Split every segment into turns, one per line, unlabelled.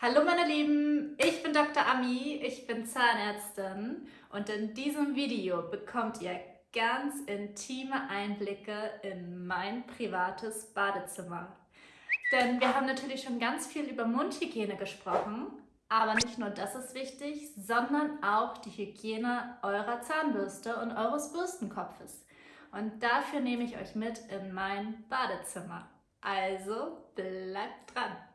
Hallo meine Lieben, ich bin Dr. Ami, ich bin Zahnärztin und in diesem Video bekommt ihr ganz intime Einblicke in mein privates Badezimmer. Denn wir haben natürlich schon ganz viel über Mundhygiene gesprochen, aber nicht nur das ist wichtig, sondern auch die Hygiene eurer Zahnbürste und eures Bürstenkopfes. Und dafür nehme ich euch mit in mein Badezimmer. Also bleibt dran!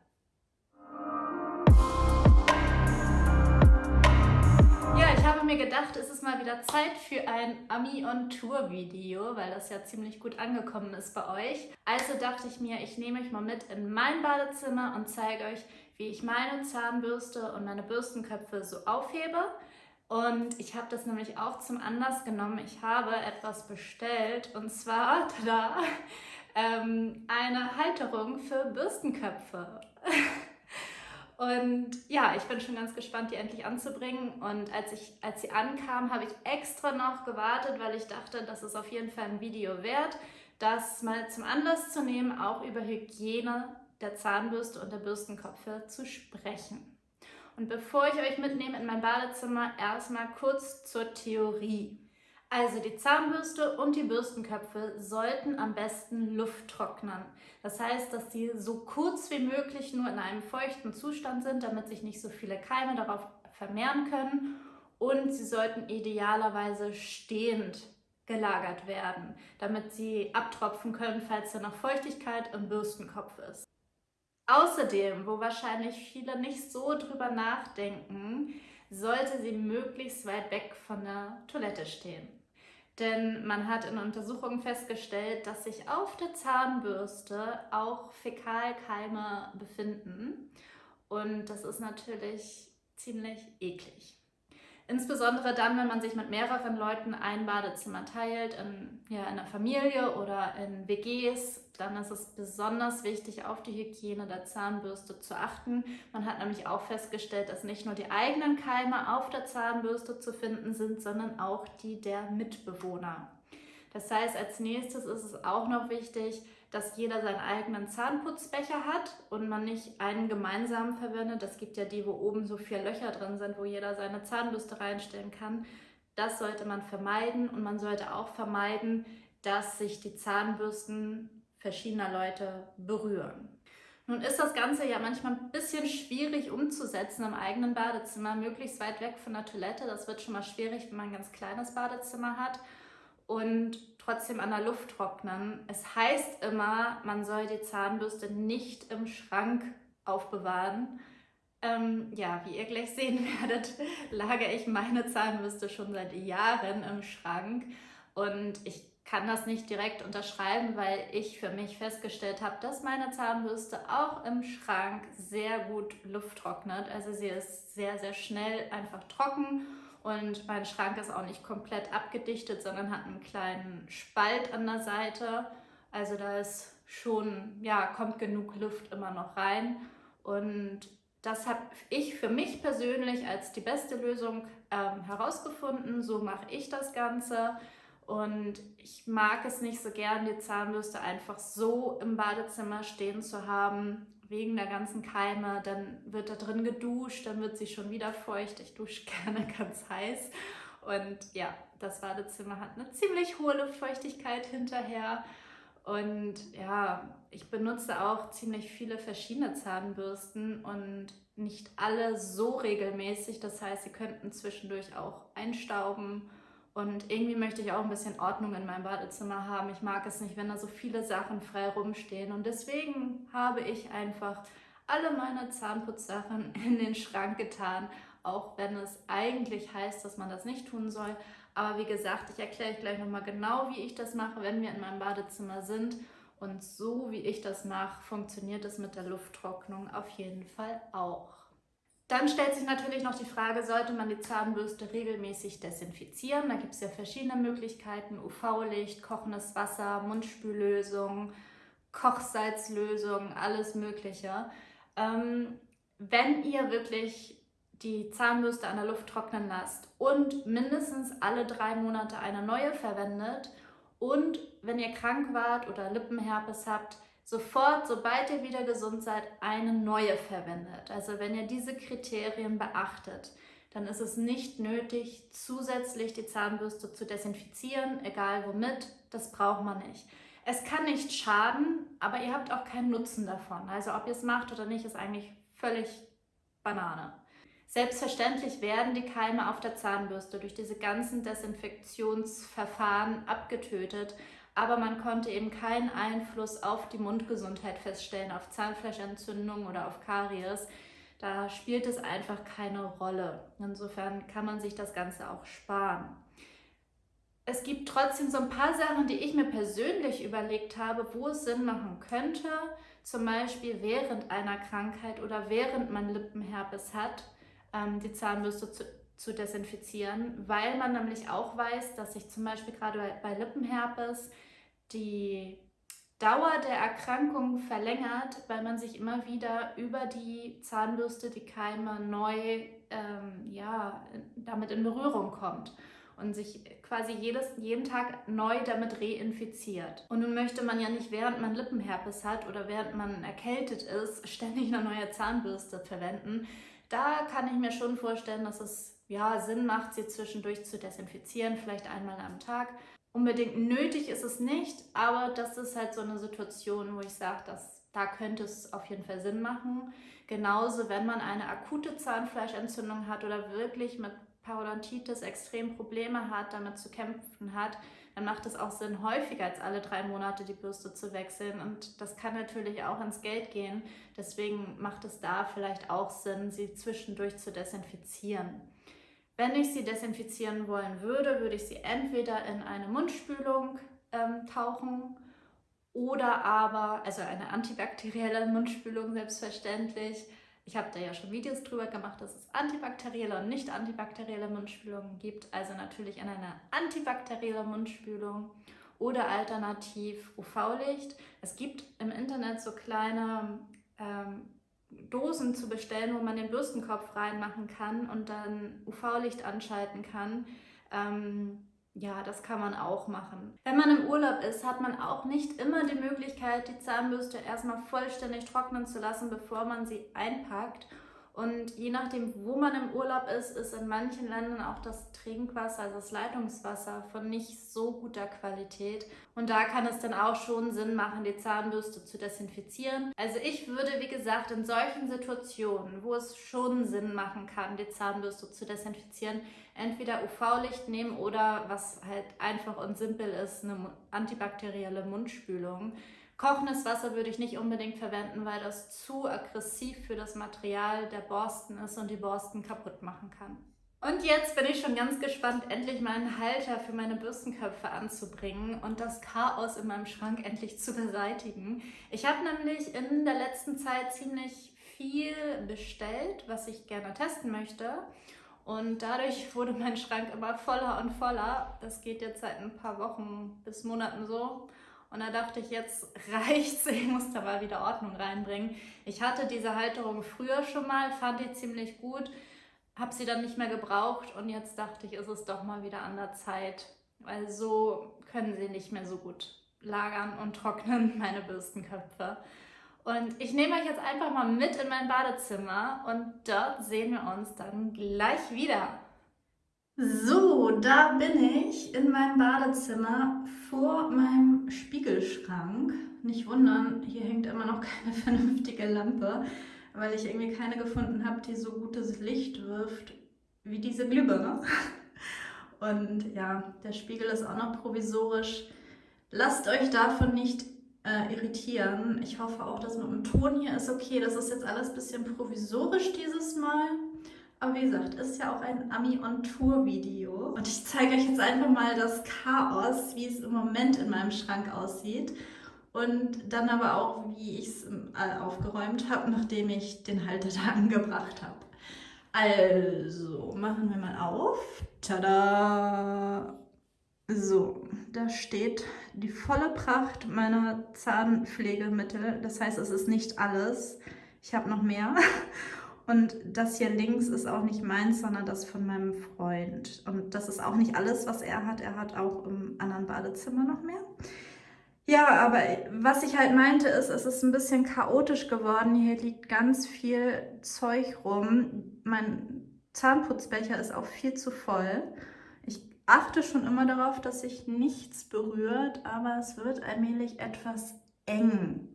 Habe mir gedacht, es ist mal wieder Zeit für ein Ami on Tour Video, weil das ja ziemlich gut angekommen ist bei euch. Also dachte ich mir, ich nehme euch mal mit in mein Badezimmer und zeige euch, wie ich meine Zahnbürste und meine Bürstenköpfe so aufhebe. Und ich habe das nämlich auch zum Anlass genommen. Ich habe etwas bestellt und zwar, tada, ähm, eine Halterung für Bürstenköpfe. Und ja, ich bin schon ganz gespannt, die endlich anzubringen. Und als, ich, als sie ankam, habe ich extra noch gewartet, weil ich dachte, das ist auf jeden Fall ein Video wert, das mal zum Anlass zu nehmen, auch über Hygiene der Zahnbürste und der Bürstenköpfe zu sprechen. Und bevor ich euch mitnehme in mein Badezimmer, erstmal kurz zur Theorie. Also die Zahnbürste und die Bürstenköpfe sollten am besten Luft trocknen. Das heißt, dass sie so kurz wie möglich nur in einem feuchten Zustand sind, damit sich nicht so viele Keime darauf vermehren können. Und sie sollten idealerweise stehend gelagert werden, damit sie abtropfen können, falls da noch Feuchtigkeit im Bürstenkopf ist. Außerdem, wo wahrscheinlich viele nicht so drüber nachdenken, sollte sie möglichst weit weg von der Toilette stehen. Denn man hat in Untersuchungen festgestellt, dass sich auf der Zahnbürste auch Fäkalkeime befinden. Und das ist natürlich ziemlich eklig. Insbesondere dann, wenn man sich mit mehreren Leuten ein Badezimmer teilt, in, ja, in einer Familie oder in WGs, dann ist es besonders wichtig, auf die Hygiene der Zahnbürste zu achten. Man hat nämlich auch festgestellt, dass nicht nur die eigenen Keime auf der Zahnbürste zu finden sind, sondern auch die der Mitbewohner. Das heißt, als nächstes ist es auch noch wichtig, dass jeder seinen eigenen Zahnputzbecher hat und man nicht einen gemeinsamen verwendet. Es gibt ja die, wo oben so vier Löcher drin sind, wo jeder seine Zahnbürste reinstellen kann. Das sollte man vermeiden und man sollte auch vermeiden, dass sich die Zahnbürsten verschiedener Leute berühren. Nun ist das Ganze ja manchmal ein bisschen schwierig umzusetzen im eigenen Badezimmer, möglichst weit weg von der Toilette. Das wird schon mal schwierig, wenn man ein ganz kleines Badezimmer hat und trotzdem an der Luft trocknen. Es heißt immer, man soll die Zahnbürste nicht im Schrank aufbewahren. Ähm, ja, wie ihr gleich sehen werdet, lagere ich meine Zahnbürste schon seit Jahren im Schrank und ich kann das nicht direkt unterschreiben, weil ich für mich festgestellt habe, dass meine Zahnbürste auch im Schrank sehr gut Luft trocknet. Also sie ist sehr, sehr schnell einfach trocken und mein Schrank ist auch nicht komplett abgedichtet, sondern hat einen kleinen Spalt an der Seite. Also da ist schon, ja, kommt genug Luft immer noch rein. Und das habe ich für mich persönlich als die beste Lösung ähm, herausgefunden. So mache ich das Ganze. Und ich mag es nicht so gern, die Zahnbürste einfach so im Badezimmer stehen zu haben, wegen der ganzen Keime, dann wird da drin geduscht, dann wird sie schon wieder feucht. Ich dusche gerne ganz heiß. Und ja, das Badezimmer hat eine ziemlich hohe Luftfeuchtigkeit hinterher. Und ja, ich benutze auch ziemlich viele verschiedene Zahnbürsten und nicht alle so regelmäßig. Das heißt, sie könnten zwischendurch auch einstauben und irgendwie möchte ich auch ein bisschen Ordnung in meinem Badezimmer haben. Ich mag es nicht, wenn da so viele Sachen frei rumstehen. Und deswegen habe ich einfach alle meine Zahnputzsachen in den Schrank getan, auch wenn es eigentlich heißt, dass man das nicht tun soll. Aber wie gesagt, ich erkläre euch gleich nochmal genau, wie ich das mache, wenn wir in meinem Badezimmer sind. Und so wie ich das mache, funktioniert es mit der Lufttrocknung auf jeden Fall auch. Dann stellt sich natürlich noch die Frage, sollte man die Zahnbürste regelmäßig desinfizieren? Da gibt es ja verschiedene Möglichkeiten, UV-Licht, kochendes Wasser, Mundspüllösung, Kochsalzlösung, alles mögliche. Ähm, wenn ihr wirklich die Zahnbürste an der Luft trocknen lasst und mindestens alle drei Monate eine neue verwendet und wenn ihr krank wart oder Lippenherpes habt, sofort, sobald ihr wieder gesund seid, eine neue verwendet. Also wenn ihr diese Kriterien beachtet, dann ist es nicht nötig, zusätzlich die Zahnbürste zu desinfizieren, egal womit, das braucht man nicht. Es kann nicht schaden, aber ihr habt auch keinen Nutzen davon. Also ob ihr es macht oder nicht, ist eigentlich völlig Banane. Selbstverständlich werden die Keime auf der Zahnbürste durch diese ganzen Desinfektionsverfahren abgetötet, aber man konnte eben keinen Einfluss auf die Mundgesundheit feststellen, auf Zahnfleischentzündung oder auf Karies. Da spielt es einfach keine Rolle. Insofern kann man sich das Ganze auch sparen. Es gibt trotzdem so ein paar Sachen, die ich mir persönlich überlegt habe, wo es Sinn machen könnte, zum Beispiel während einer Krankheit oder während man Lippenherpes hat, ähm, die Zahnbürste zu, zu desinfizieren, weil man nämlich auch weiß, dass sich zum Beispiel gerade bei Lippenherpes die Dauer der Erkrankung verlängert, weil man sich immer wieder über die Zahnbürste, die Keime neu ähm, ja, damit in Berührung kommt und sich quasi jedes, jeden Tag neu damit reinfiziert. Und nun möchte man ja nicht, während man Lippenherpes hat oder während man erkältet ist, ständig eine neue Zahnbürste verwenden. Da kann ich mir schon vorstellen, dass es ja Sinn macht, sie zwischendurch zu desinfizieren, vielleicht einmal am Tag. Unbedingt nötig ist es nicht, aber das ist halt so eine Situation, wo ich sage, dass da könnte es auf jeden Fall Sinn machen. Genauso, wenn man eine akute Zahnfleischentzündung hat oder wirklich mit Parodontitis extrem Probleme hat, damit zu kämpfen hat, dann macht es auch Sinn, häufiger als alle drei Monate die Bürste zu wechseln. Und das kann natürlich auch ins Geld gehen. Deswegen macht es da vielleicht auch Sinn, sie zwischendurch zu desinfizieren. Wenn ich sie desinfizieren wollen würde, würde ich sie entweder in eine Mundspülung ähm, tauchen oder aber, also eine antibakterielle Mundspülung selbstverständlich, ich habe da ja schon Videos drüber gemacht, dass es antibakterielle und nicht antibakterielle Mundspülungen gibt. Also natürlich in einer antibakteriellen Mundspülung oder alternativ UV-Licht. Es gibt im Internet so kleine ähm, Dosen zu bestellen, wo man den Bürstenkopf reinmachen kann und dann UV-Licht anschalten kann. Ähm, ja, das kann man auch machen. Wenn man im Urlaub ist, hat man auch nicht immer die Möglichkeit, die Zahnbürste erstmal vollständig trocknen zu lassen, bevor man sie einpackt. Und je nachdem, wo man im Urlaub ist, ist in manchen Ländern auch das Trinkwasser, also das Leitungswasser von nicht so guter Qualität. Und da kann es dann auch schon Sinn machen, die Zahnbürste zu desinfizieren. Also ich würde, wie gesagt, in solchen Situationen, wo es schon Sinn machen kann, die Zahnbürste zu desinfizieren, entweder UV-Licht nehmen oder was halt einfach und simpel ist, eine antibakterielle Mundspülung. Kochendes Wasser würde ich nicht unbedingt verwenden, weil das zu aggressiv für das Material der Borsten ist und die Borsten kaputt machen kann. Und jetzt bin ich schon ganz gespannt, endlich meinen Halter für meine Bürstenköpfe anzubringen und das Chaos in meinem Schrank endlich zu beseitigen. Ich habe nämlich in der letzten Zeit ziemlich viel bestellt, was ich gerne testen möchte. Und dadurch wurde mein Schrank immer voller und voller. Das geht jetzt seit ein paar Wochen bis Monaten so. Und da dachte ich, jetzt reicht's, ich muss da mal wieder Ordnung reinbringen. Ich hatte diese Halterung früher schon mal, fand die ziemlich gut, habe sie dann nicht mehr gebraucht und jetzt dachte ich, ist es doch mal wieder an der Zeit, weil so können sie nicht mehr so gut lagern und trocknen, meine Bürstenköpfe. Und ich nehme euch jetzt einfach mal mit in mein Badezimmer und dort sehen wir uns dann gleich wieder. So, da bin ich in meinem Badezimmer vor meinem Spiegelschrank. Nicht wundern, hier hängt immer noch keine vernünftige Lampe, weil ich irgendwie keine gefunden habe, die so gutes Licht wirft wie diese Glühbirne. Und ja, der Spiegel ist auch noch provisorisch. Lasst euch davon nicht äh, irritieren. Ich hoffe auch, dass mit dem Ton hier ist okay. Das ist jetzt alles ein bisschen provisorisch dieses Mal. Aber wie gesagt, ist ja auch ein Ami-on-Tour-Video. Und ich zeige euch jetzt einfach mal das Chaos, wie es im Moment in meinem Schrank aussieht. Und dann aber auch, wie ich es äh, aufgeräumt habe, nachdem ich den Halter da angebracht habe. Also, machen wir mal auf. Tada! So, da steht die volle Pracht meiner Zahnpflegemittel. Das heißt, es ist nicht alles. Ich habe noch mehr. Und das hier links ist auch nicht meins, sondern das von meinem Freund. Und das ist auch nicht alles, was er hat. Er hat auch im anderen Badezimmer noch mehr. Ja, aber was ich halt meinte ist, es ist ein bisschen chaotisch geworden. Hier liegt ganz viel Zeug rum. Mein Zahnputzbecher ist auch viel zu voll. Ich achte schon immer darauf, dass sich nichts berührt, aber es wird allmählich etwas eng.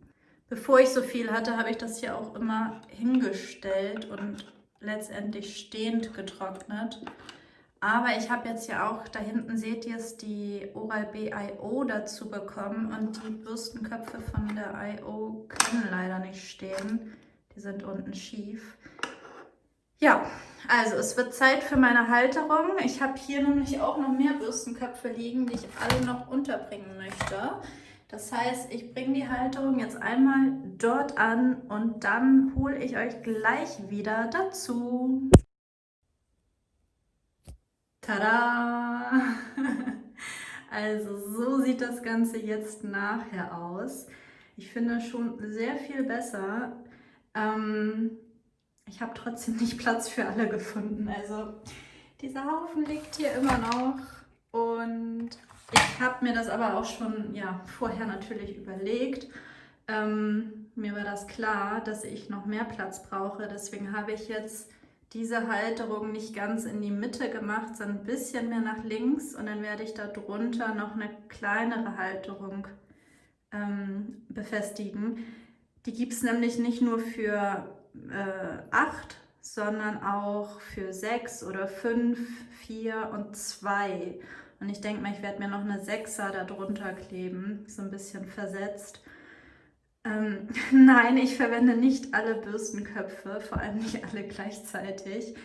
Bevor ich so viel hatte, habe ich das hier auch immer hingestellt und letztendlich stehend getrocknet. Aber ich habe jetzt ja auch, da hinten seht ihr es, die Oral-B I.O. dazu bekommen und die Bürstenköpfe von der I.O. können leider nicht stehen. Die sind unten schief. Ja, also es wird Zeit für meine Halterung. Ich habe hier nämlich auch noch mehr Bürstenköpfe liegen, die ich alle noch unterbringen möchte. Das heißt, ich bringe die Halterung jetzt einmal dort an und dann hole ich euch gleich wieder dazu. Tada! Also so sieht das Ganze jetzt nachher aus. Ich finde schon sehr viel besser. Ähm, ich habe trotzdem nicht Platz für alle gefunden. Also dieser Haufen liegt hier immer noch und ich habe mir das aber auch schon ja, vorher natürlich überlegt. Ähm, mir war das klar, dass ich noch mehr Platz brauche. Deswegen habe ich jetzt diese Halterung nicht ganz in die Mitte gemacht, sondern ein bisschen mehr nach links und dann werde ich da drunter noch eine kleinere Halterung ähm, befestigen. Die gibt es nämlich nicht nur für äh, 8, sondern auch für 6 oder 5, 4 und 2. Und ich denke mal, ich werde mir noch eine 6er da drunter kleben, so ein bisschen versetzt. Ähm, nein, ich verwende nicht alle Bürstenköpfe, vor allem nicht alle gleichzeitig.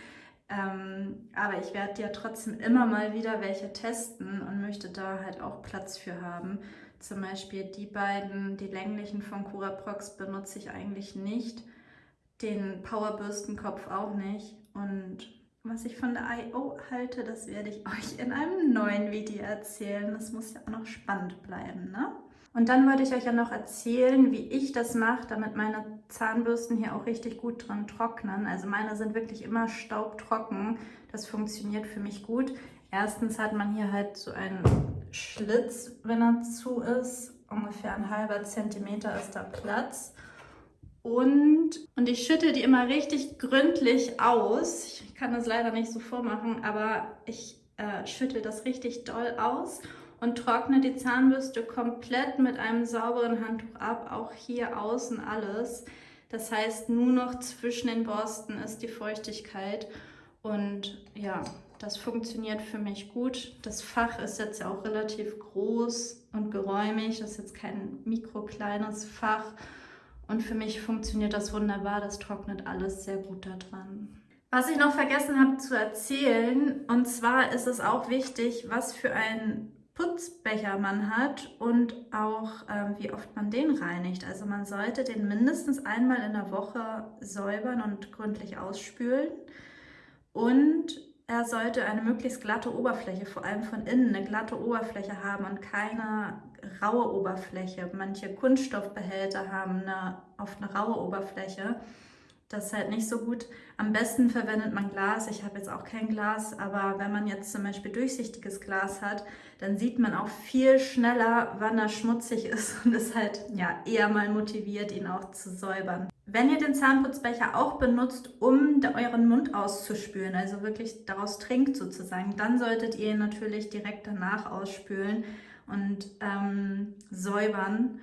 Ähm, aber ich werde ja trotzdem immer mal wieder welche testen und möchte da halt auch Platz für haben. Zum Beispiel die beiden, die länglichen von Curaprox benutze ich eigentlich nicht. Den Powerbürstenkopf auch nicht. Und was ich von der I.O. halte, das werde ich euch in einem neuen Video erzählen. Das muss ja auch noch spannend bleiben, ne? Und dann wollte ich euch ja noch erzählen, wie ich das mache, damit meine Zahnbürsten hier auch richtig gut dran trocknen. Also meine sind wirklich immer staubtrocken. Das funktioniert für mich gut. Erstens hat man hier halt so einen Schlitz, wenn er zu ist. Ungefähr ein halber Zentimeter ist da Platz. Und, und ich schütte die immer richtig gründlich aus. Ich kann das leider nicht so vormachen, aber ich äh, schüttel das richtig doll aus und trockne die Zahnbürste komplett mit einem sauberen Handtuch ab, auch hier außen alles. Das heißt, nur noch zwischen den Borsten ist die Feuchtigkeit und ja, das funktioniert für mich gut. Das Fach ist jetzt ja auch relativ groß und geräumig, das ist jetzt kein mikrokleines Fach und für mich funktioniert das wunderbar, das trocknet alles sehr gut da dran. Was ich noch vergessen habe zu erzählen, und zwar ist es auch wichtig, was für ein Putzbecher man hat und auch ähm, wie oft man den reinigt. Also man sollte den mindestens einmal in der Woche säubern und gründlich ausspülen und er sollte eine möglichst glatte Oberfläche, vor allem von innen eine glatte Oberfläche haben und keine raue Oberfläche. Manche Kunststoffbehälter haben eine, oft eine raue Oberfläche. Das ist halt nicht so gut. Am besten verwendet man Glas. Ich habe jetzt auch kein Glas, aber wenn man jetzt zum Beispiel durchsichtiges Glas hat, dann sieht man auch viel schneller, wann er schmutzig ist und ist halt ja, eher mal motiviert, ihn auch zu säubern. Wenn ihr den Zahnputzbecher auch benutzt, um euren Mund auszuspülen, also wirklich daraus trinkt sozusagen, dann solltet ihr ihn natürlich direkt danach ausspülen und ähm, säubern.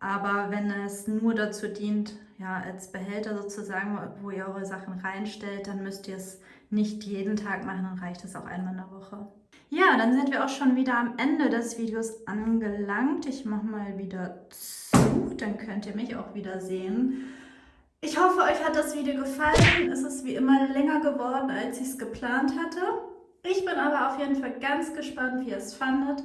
Aber wenn es nur dazu dient, ja, als Behälter sozusagen, wo ihr eure Sachen reinstellt, dann müsst ihr es nicht jeden Tag machen, dann reicht es auch einmal in der Woche. Ja, dann sind wir auch schon wieder am Ende des Videos angelangt. Ich mache mal wieder zu, dann könnt ihr mich auch wieder sehen. Ich hoffe, euch hat das Video gefallen. Es ist wie immer länger geworden, als ich es geplant hatte. Ich bin aber auf jeden Fall ganz gespannt, wie ihr es fandet.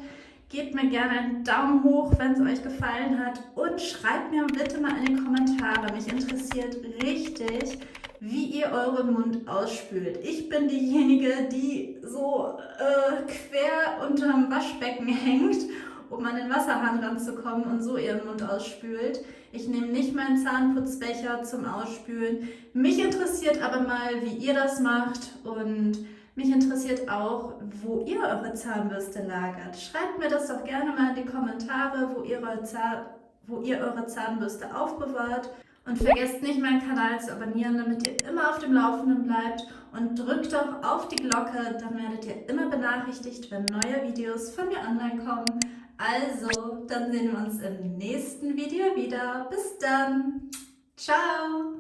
Gebt mir gerne einen Daumen hoch, wenn es euch gefallen hat und schreibt mir bitte mal in die Kommentare. Mich interessiert richtig, wie ihr euren Mund ausspült. Ich bin diejenige, die so äh, quer unterm Waschbecken hängt, um an den Wasserhahn ranzukommen und so ihren Mund ausspült. Ich nehme nicht meinen Zahnputzbecher zum Ausspülen. Mich interessiert aber mal, wie ihr das macht und Mich interessiert auch, wo ihr eure Zahnbürste lagert. Schreibt mir das doch gerne mal in die Kommentare, wo ihr eure, Zahn wo ihr eure Zahnbürste aufbewahrt. Und vergesst nicht, meinen Kanal zu abonnieren, damit ihr immer auf dem Laufenden bleibt. Und drückt doch auf die Glocke, dann werdet ihr immer benachrichtigt, wenn neue Videos von mir online kommen. Also, dann sehen wir uns im nächsten Video wieder. Bis dann. Ciao.